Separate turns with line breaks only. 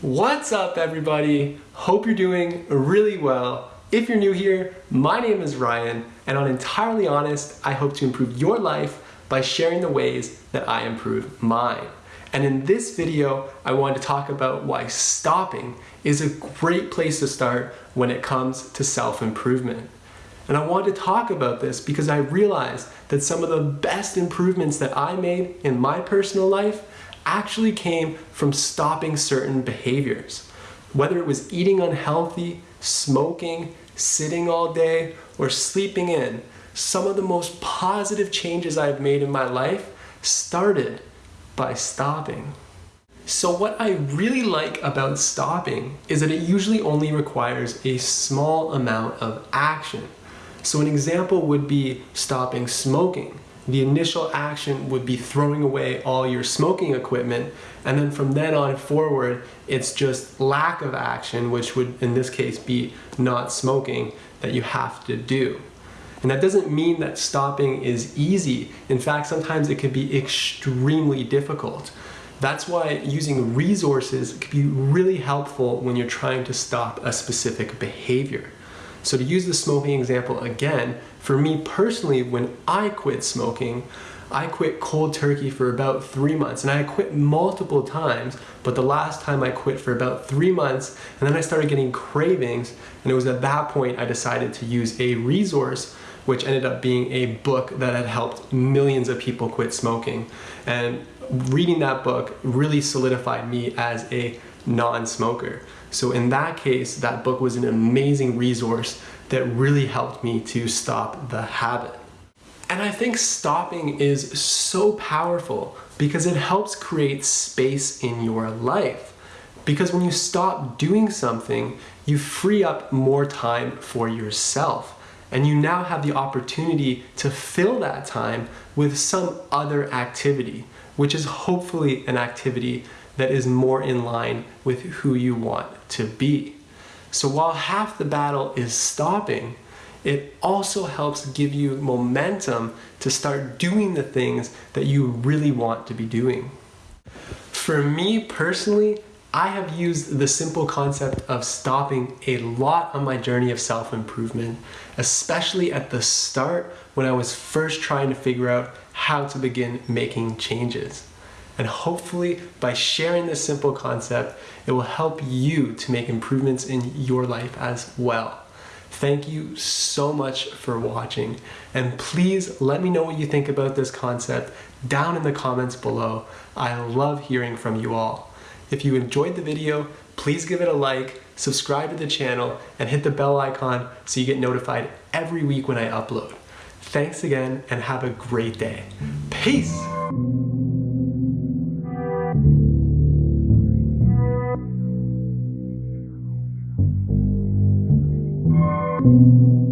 What's up everybody? Hope you're doing really well. If you're new here, my name is Ryan and on Entirely Honest, I hope to improve your life by sharing the ways that I improve mine. And in this video, I want to talk about why stopping is a great place to start when it comes to self-improvement. And I want to talk about this because I realized that some of the best improvements that I made in my personal life actually came from stopping certain behaviors. Whether it was eating unhealthy, smoking, sitting all day, or sleeping in, some of the most positive changes I've made in my life started by stopping. So what I really like about stopping is that it usually only requires a small amount of action. So an example would be stopping smoking the initial action would be throwing away all your smoking equipment and then from then on forward it's just lack of action which would in this case be not smoking that you have to do. And that doesn't mean that stopping is easy. In fact, sometimes it can be extremely difficult. That's why using resources can be really helpful when you're trying to stop a specific behavior. So to use the smoking example again, for me personally, when I quit smoking, I quit cold turkey for about three months and I quit multiple times, but the last time I quit for about three months and then I started getting cravings and it was at that point I decided to use a resource which ended up being a book that had helped millions of people quit smoking. And reading that book really solidified me as a non-smoker. So in that case, that book was an amazing resource that really helped me to stop the habit. And I think stopping is so powerful because it helps create space in your life. Because when you stop doing something, you free up more time for yourself. And you now have the opportunity to fill that time with some other activity, which is hopefully an activity that is more in line with who you want to be. So while half the battle is stopping, it also helps give you momentum to start doing the things that you really want to be doing. For me personally, I have used the simple concept of stopping a lot on my journey of self-improvement, especially at the start when I was first trying to figure out how to begin making changes. And hopefully by sharing this simple concept, it will help you to make improvements in your life as well. Thank you so much for watching and please let me know what you think about this concept down in the comments below. I love hearing from you all. If you enjoyed the video, please give it a like, subscribe to the channel, and hit the bell icon so you get notified every week when I upload. Thanks again and have a great day. Peace! ။